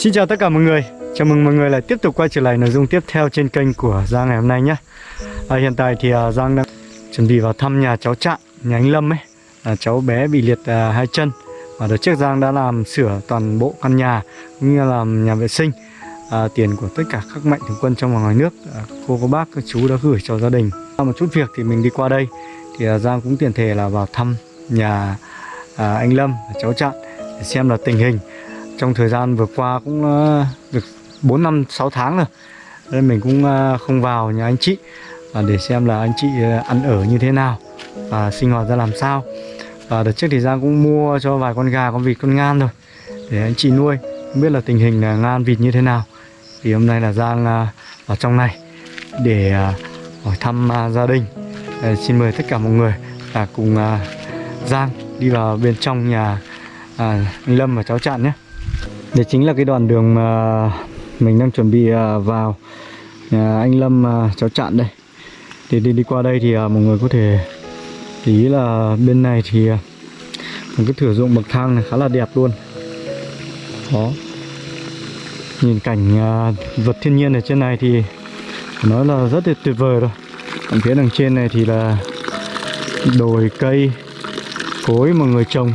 Xin chào tất cả mọi người. Chào mừng mọi người lại tiếp tục quay trở lại nội dung tiếp theo trên kênh của Giang ngày hôm nay nhé. À, Hiện tại thì uh, Giang đang chuẩn bị vào thăm nhà cháu Trạng, nhà anh Lâm ấy. À, Cháu bé bị liệt uh, hai chân. Và đợt trước Giang đã làm sửa toàn bộ căn nhà Cũng như làm nhà vệ sinh. À, Tiền của tất cả các mạnh thường quân trong và ngoài nước à, Cô, cô bác, các chú đã gửi cho gia đình. Sau một chút việc thì mình đi qua đây. Thì uh, Giang cũng tiền thể là vào thăm nhà à, anh Lâm, cháu Trạng Để xem là tình hình trong thời gian vừa qua cũng ờ, được 4 năm 6 tháng rồi. Nên mình cũng ờ, không vào nhà anh chị à, để xem là anh chị ờ, ăn ở như thế nào và sinh hoạt ra làm sao. Và đợt trước thì Giang cũng mua cho vài con gà, con vịt, con ngan rồi, để anh chị nuôi. Không biết là tình hình là ngan, vịt như thế nào. Thì hôm nay là Giang vào trong này để hỏi thăm gia đình. Xin mời tất cả mọi người là cùng Giang đi vào bên trong nhà à, anh Lâm và cháu Trạng nhé đây chính là cái đoạn đường mà mình đang chuẩn bị à, vào. Nhà anh Lâm à, cháu chặn đây. Thì đi đi qua đây thì à, mọi người có thể ý là bên này thì một cái thửa ruộng bậc thang này khá là đẹp luôn. Đó. Nhìn cảnh vật thiên nhiên ở trên này thì nói là rất là tuyệt vời rồi. Còn phía đằng trên này thì là đồi, cây, cối mà người trồng.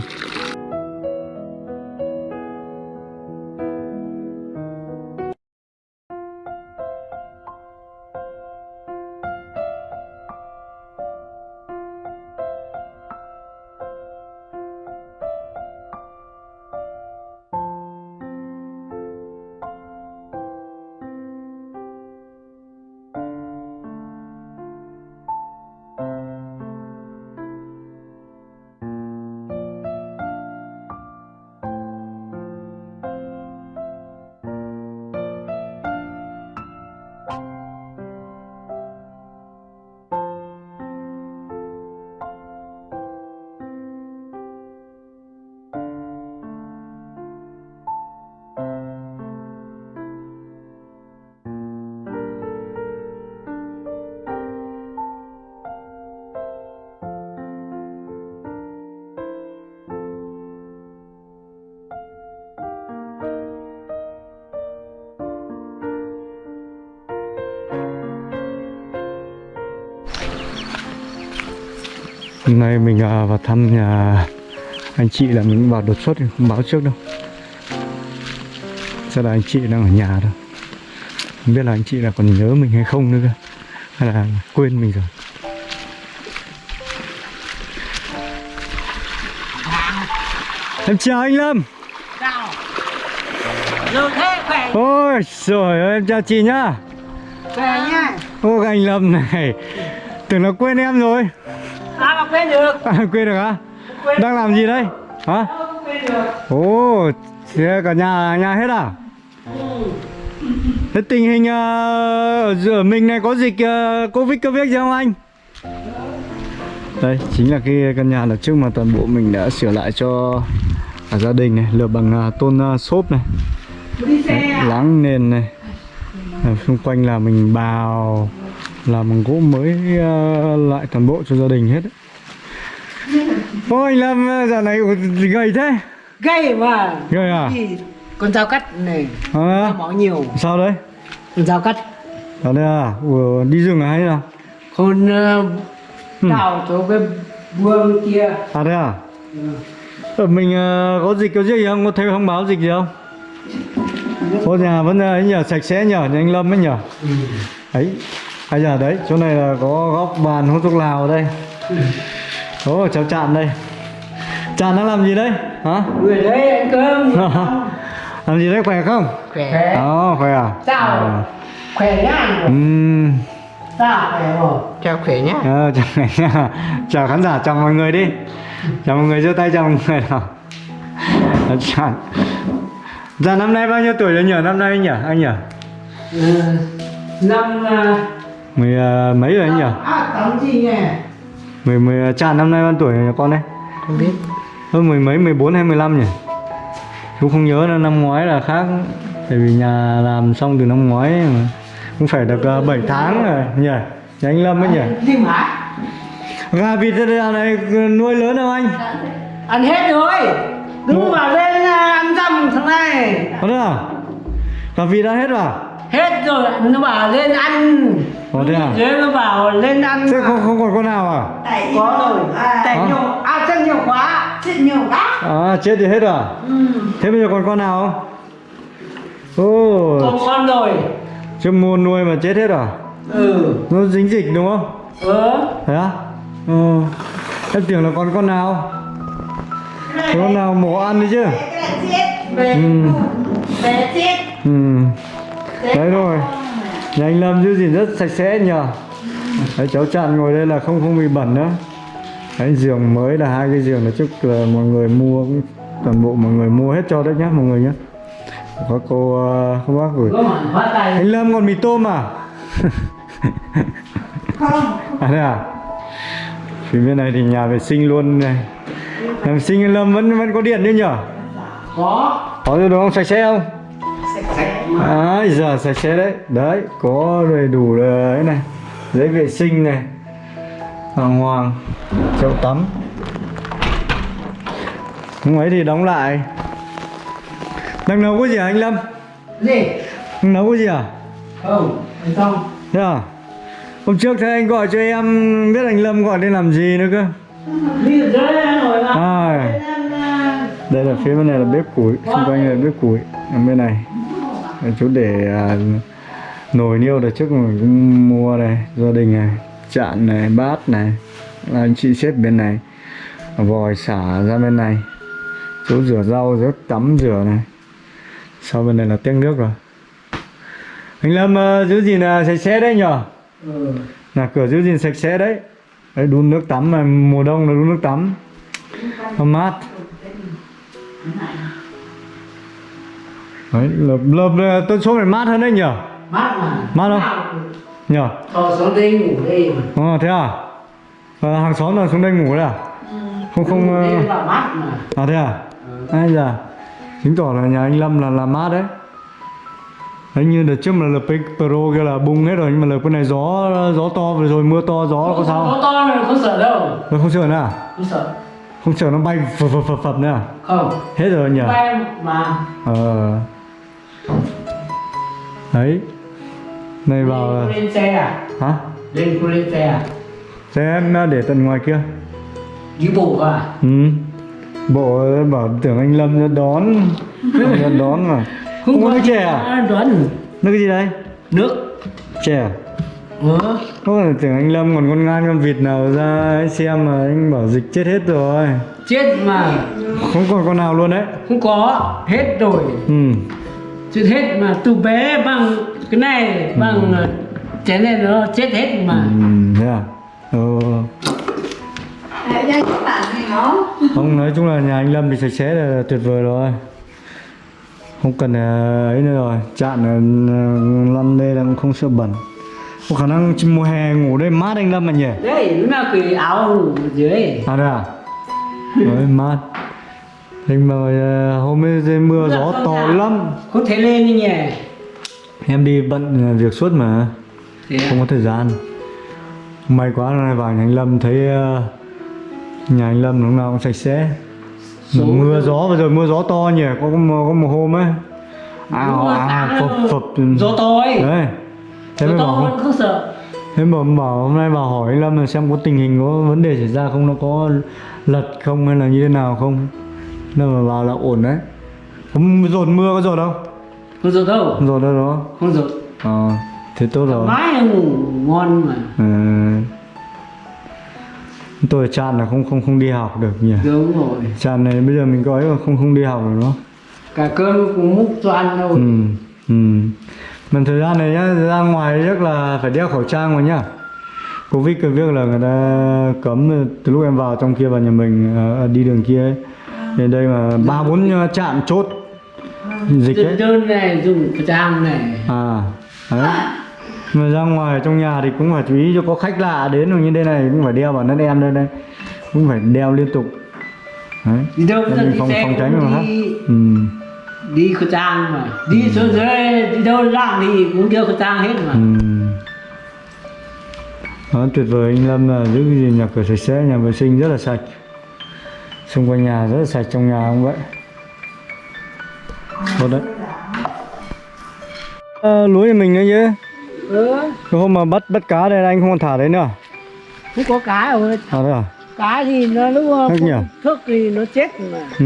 Hôm nay mình à, vào thăm nhà anh chị là mình vào đột xuất không báo trước đâu. Chắc là anh chị đang ở nhà thôi. Không biết là anh chị là còn nhớ mình hay không nữa Hay là quên mình rồi. Em chào anh Lâm. Chào Rồi thế khỏe Ôi trời ơi em chào chị nhá. Khỏe nha Ô anh Lâm này. Tưởng là quên em rồi Sao mà quên được à, Quên được hả? Quên Đang làm gì đây? Hả? Không quên được Ồ, cả nhà nhà hết à? Thế tình hình uh, ở giữa mình này có dịch uh, Covid Covid gì không anh? Đây, chính là cái căn nhà là trước mà toàn bộ mình đã sửa lại cho cả gia đình này, lợp bằng uh, tôn uh, xốp này, Đấy, à? láng nền này. Ở xung quanh là mình bào làm bằng gỗ mới uh, lại toàn bộ cho gia đình hết. Anh Lâm dạo này gầy thế. Gây mà Gầy à? Thì Con dao cắt này À, bỏ nhiều sao đấy? Con dao cắt Ở đây à? Ủa, đi rừng à hay nào? Con uh, đào chỗ cái buông kia À đây à? Ở mình ờ, có dịch có gì không? Có thấy thông báo dịch gì không? Ô nhà vẫn ờ, ấy nhờ sạch sẽ nhờ nhà anh Lâm ấy nhờ ấy ai giờ đấy chỗ này là có góc bàn hút thuốc lào ở đây Ồ cháu Trạn đây Trạn đang làm gì đấy? Hả? Người đấy ăn cơm làm gì đấy khỏe không? Khỏe Đó khỏe à? Sao Khỏe nhá Ừm Sao khỏe rồi Chào khỏe nhá Ờ, chào, chào khán giả, chào mọi người đi Chào mọi người, giơ tay chào mọi người nào Chào Dạ năm nay bao nhiêu tuổi rồi nhỉ? Năm nay nhỉ? Anh nhỉ? ừ. Năm uh, Mười ờ, mấy rồi anh nhỉ? À tắm gì nhỉ Mười, mười, Tràn năm nay bao tuổi rồi con đấy? Không biết Hơn mười mấy, mười bốn hay mười lăm nhỉ? Chú không nhớ nữa, năm ngoái là khác Tại vì nhà làm xong từ năm ngoái mà Cũng phải được uh, 7 tháng rồi nhỉ? Nhà anh Lâm ấy nhỉ? Gà vịt dạo này nuôi lớn không anh? Ăn hết rồi Cứ Một- bảo lên à, ăn dầm thằng này Có được à? Cà vịt đã hết à? Rồi nó bảo lên ăn Ồ, thế à? Dưới nó bảo lên ăn Thế không không còn con nào à? Tại có rồi tại Hả? nhiều ăn rất nhiều quá Chết nhiều quá À chết thì hết à? ừ. Thế bây giờ còn con nào không? Ồ, còn con rồi chứ mua nuôi mà chết hết à? ừ Nó dính dịch đúng không? ờ Thế á? Ừ. Em tưởng là còn con nào? Con nào mổ ăn đi chứ? Cái này chết Về Ừ. Về chết Ừ. Đấy rồi. Nhà anh Lâm giữ gìn rất sạch sẽ nhờ. Đấy, cháu chặn ngồi đây là không không bị bẩn nữa. Đấy, giường mới là hai cái giường là trước là mọi người mua cũng- toàn bộ mọi người mua hết cho đấy nhá mọi người nhá. Có cô uh, cô bác gửi. Anh Lâm còn mì tôm à? Không À thế à? Phía bên này thì nhà vệ sinh luôn này. Nhà vệ sinh anh Lâm vẫn vẫn có điện đấy nhở? có Có rồi đúng không? Sạch sẽ không? À, giờ sạch sẽ đấy. Đấy, có đầy đủ đấy này. Giấy vệ sinh này. Hoàng hoàng. Chậu tắm. Không ấy thì đóng lại. Đang nấu cái gì hả anh Lâm? gì Đang nấu cái gì à? không không xong Thế à? Hôm trước thấy anh gọi cho em biết anh Lâm gọi lên làm gì nữa cơ. đi À, đây là phía bên này là bếp củi, xung quanh là bếp củi. Ở bên này chỗ để à, nồi niêu là trước mình cũng mua này, gia đình này, chạn này, bát này, là anh chị xếp bên này, vòi xả ra bên này, chỗ rửa rau, rửa tắm rửa này. Sau bên này là tiếng nước rồi. Anh Lâm ờ, giữ gìn là sạch sẽ đấy nhở? ừ. là cửa giữ gìn sạch sẽ đấy đấy đun nước tắm mà mùa đông là đun nước tắm nó mát đấy lợp lợp tôi số này mát hơn đấy nhở mát mà. Mát không? nhở Thôi xuống đây ngủ đây mà. Ờ thế à? À, hàng xóm là xuống đây ngủ đấy à? Không không ờ, bảo mát mà. À thế à? Ai già chứng tỏ là nhà anh Lâm là là mát đấy. Đấy như đợt trước mà cái pro kia là bung hết rồi nhưng mà lợp cái này gió gió to vừa rồi mưa to gió có sao Có to này không sợ đâu. Nó không sợ nữa à? Không sợ. Không sợ nó bay phập phập phập phập nữa à? Không. Hết rồi nhỉ? Bay mà. Ờ Đấy. Này vào Lên- xe à? Hả? Lên cô lên xe à? Xe em để tận ngoài kia. Đi bộ à? Ừ. Bộ bảo tưởng anh Lâm ra đón. Ra đón mà. Không có nước chè à? Đoán Nước gì đây? Nước. Chè à? Không phải tưởng anh Lâm còn con ngan con vịt nào ra xem mà anh bảo dịch chết hết rồi. Chết mà. Không còn con nào luôn đấy. Không có. Hết rồi. Ừ Chết hết mà từ bé bằng cái này Bằng ờ, chén này nó chết hết mà Ừ, thế à? Ừ. Không, nói chung là nhà anh Lâm thì sạch sẽ là tuyệt vời rồi Không cần ờ, ấy nữa rồi Chạn ờ, lăn đây là không sợ bẩn Có khả năng mùa hè ngủ đây mát anh Lâm mà nhỉ? Đấy lúc nào cái áo ngủ ở dưới À đây à? Đấy, mát Thế mà ờ, hôm ấy mưa gió to lắm. Không thể lên đi nhỉ? Em đi bận ờ, việc suốt mà. Thế à? Không có thời gian. May quá nay vào nhà anh Lâm thấy ờ, Nhà anh Lâm lúc nào cũng sạch sẽ. Số- mưa gió vừa rồi mưa gió to nhỉ có có một, có một hôm ấy. Ào rồi, ào sáng phập là phập Gió to ấy. Đấy. Thế Gió mới to bảo không sợ. thế mà bảo hôm nay bảo hỏi anh Lâm là xem có tình hình có vấn đề xảy ra không nó có lật không hay là như thế nào không nên mà vào là ổn đấy. Hôm dồn mưa có dồn không? Không sợ đâu. Dồn đâu đó. Không sợ ờ thế tốt rồi. Mãi ngủ ngon mà. Ừ. tôi chán là không không không đi học được nhỉ? Đúng rồi. Chán này bây giờ mình có ấy mà không không đi học được nó Cả cơm cũng múc cho ăn đâu ừ ừ. Mà thời gian này nhá ra ngoài chắc là phải đeo khẩu trang rồi nhá. Covid cái việc là người ta cấm từ lúc em vào trong kia vào nhà mình à, đi đường kia ấy đến đây mà ba bốn trạm chốt. Dịch ấy đơn này dùng trang này. À đấy. Mà ra ngoài trong nhà thì cũng phải chú ý cho có khách lạ đến rồi như đây này cũng phải đeo vào nó em đây đây cũng phải đeo liên tục. Đấy. Đi đâu đi phòng phòng tránh cũng mà đi ừ. Đi khẩu trang mà. Đi xuống dưới đi đâu làm thì cũng đeo khẩu trang hết mà. Ừ. Đó, tuyệt vời anh Lâm là giữ cái gì nhà cửa sạch sẽ, nhà vệ sinh rất là sạch Xung quanh nhà rất là sạch, trong nhà cũng vậy. Tốt đấy. Ờ, lúa nhà mình nữa chứ. Ừ. Cái hôm mà bắt bắt cá đây anh không còn thả đấy nữa không có cá rồi thả đấy à? Cá thì nó lúc không thức thì nó chết mà. Ừ.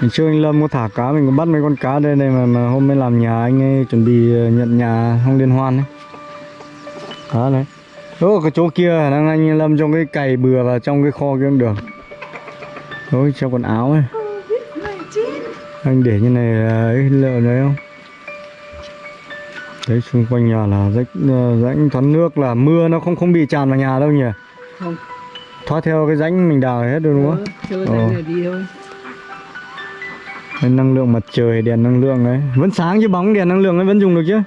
Ngày trước anh Lâm có thả cá mình có bắt mấy con cá đây này mà, mà hôm nay làm nhà anh ấy chuẩn bị ờ, nhận nhà không liên hoan đấy đó đấy. Ô, cái chỗ kia đang anh Lâm trong cái cày bừa vào trong cái kho kia cũng được Ôi, trong quần áo ấy Anh để như này là lợn đấy không Đấy xung quanh nhà là rãnh ờ, rãnh thoát nước là mưa nó không không bị tràn vào nhà đâu nhỉ không Thoát theo cái rãnh mình đào hết rồi đúng không? ừ, Ờ. này đi thôi năng lượng mặt trời, đèn năng lượng ấy Vẫn sáng chứ bóng đèn năng lượng ấy vẫn dùng được chứ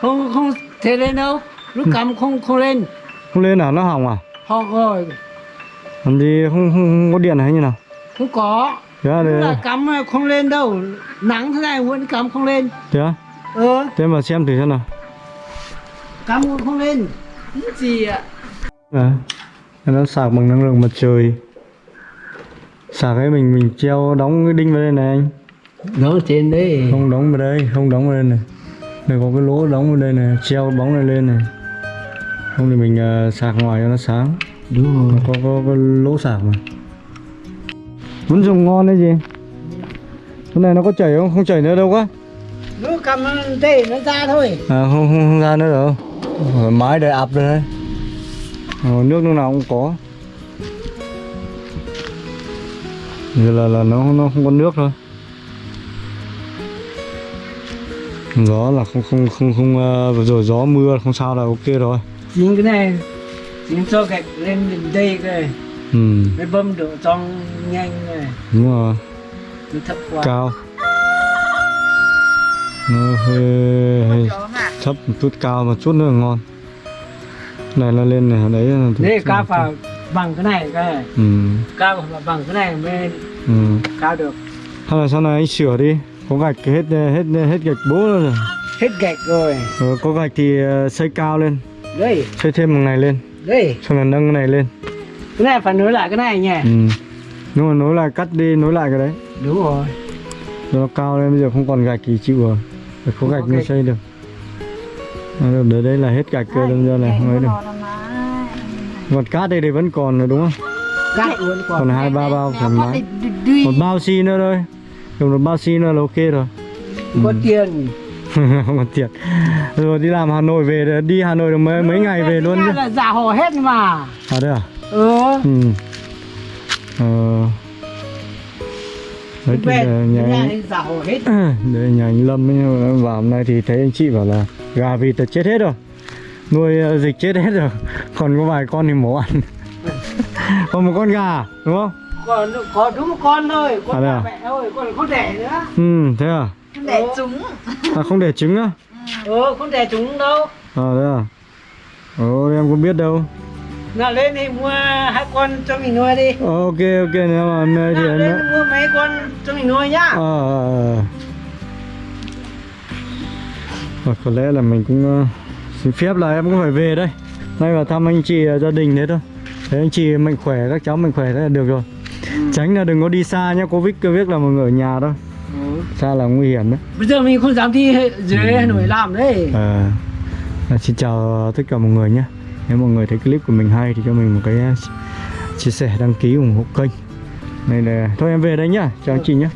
không không thể lên đâu lúc Ừ. cắm không không lên Không lên à? Nó hỏng à? họ rồi Làm gì không, không, không có điện hay như nào? Không có. À, đây, là cắm không lên đâu. Nắng thế này vẫn cắm không lên. Thế à? ờ Thế mà xem thử xem nào. Cắm cũng không lên. Cái gì ạ? À, Nó sạc bằng năng lượng mặt trời. Sạc ấy mình mình treo đóng cái đinh vào đây này anh. Nó trên đấy. Không đóng vào đây, không đóng vào đây này. Đây có cái lỗ đóng vào đây này, treo bóng này lên này. Không thì mình ờ, sạc ngoài cho nó sáng. Đúng rồi. Có, có, có lỗ sạc mà Vẫn dùng ngon đấy gì? Cái này nó có chảy không? Không chảy nữa đâu quá. Lúc cắm đây nó ra thôi. À không, không, không ra nữa đâu. Ở mái đầy ập rồi đấy. Ờ, Nước lúc nào cũng có. Giờ là, là nó nó không có nước thôi. Gió là không không không không uh, rồi gió mưa không sao là ok rồi. Chính cái này chính cho gạch lên đến đây cái Ừ. Mới bơm độ trong nhanh này. Đúng rồi. Nó thấp quá. Cao. Nó hơi, hơi thấp một chút cao một chút nữa là ngon. Này nó lên này đấy là đây cao vào bằng cái này cái này. Ừ. Cao vào bằng cái này mới ừ. cao được. Hay là sau này anh sửa đi. Có gạch hết hết hết gạch bố rồi. Hết gạch rồi. Ờ, có gạch thì ờ, xây cao lên. Đây. Xây thêm một này lên. Đây. Xong là nâng cái này lên cái này phải nối lại cái này nhỉ? Ừ. Nhưng mà nối lại cắt đi nối lại cái đấy. Đúng rồi. Nó cao lên bây giờ không còn gạch thì chịu rồi. Phải có Không gạch có mới xây được. Được, đấy, đấy là hết gạch cơ đâm ra này không ấy được. còn cát đây thì vẫn còn rồi đúng không? Cắt luôn còn còn hai ba bao thoải mái. một bao xi nữa thôi. Dùng một bao xi nữa là ok rồi. Có tiền. Không còn tiền. Rồi đi làm Hà Nội về đi Hà Nội được mấy mấy ngày về luôn chứ. là giả hồ hết mà. À đây à ừ. Ừ. Ờ. Đấy thì về nhà nhà anh hồ hết. Đây nhà anh Lâm ấy, mà vào hôm nay thì thấy anh chị bảo là gà vịt là chết hết rồi. Nuôi ờ, dịch chết hết rồi. Còn có vài con thì mổ ăn. Còn một con gà đúng không? Còn có đúng một con thôi con À, à? mẹ thôi còn không đẻ nữa. Ừ thế à? Để chúng à không để trứng á? Ừ không đẻ chúng đâu. À thế à? Ồ em không biết đâu nào lên thì mua hai con cho mình nuôi đi. Ờ, ok ok nếu mà nay thì nào lên đã- mua mấy con cho mình nuôi nhá. Ờ ờ. Ờ, có lẽ là mình cũng ờ, xin phép là em cũng phải về đây. Nay vào thăm anh chị ờ, gia đình thế thôi. Thấy anh chị mạnh khỏe các cháu mạnh khỏe thế là được rồi. Tránh là đừng có đi xa nhá covid covid là mọi người ở nhà thôi. Ừ. xa là nguy hiểm đấy. Bây giờ mình không dám đi dưới Hà Nội làm đấy. Ờ, à, xin chào tất cả mọi người nhé nếu mọi người thấy clip của mình hay thì cho mình một cái à, chia sẻ, đăng ký ủng hộ kênh. Này là thôi, em về đây nhá. Chào anh chị nhé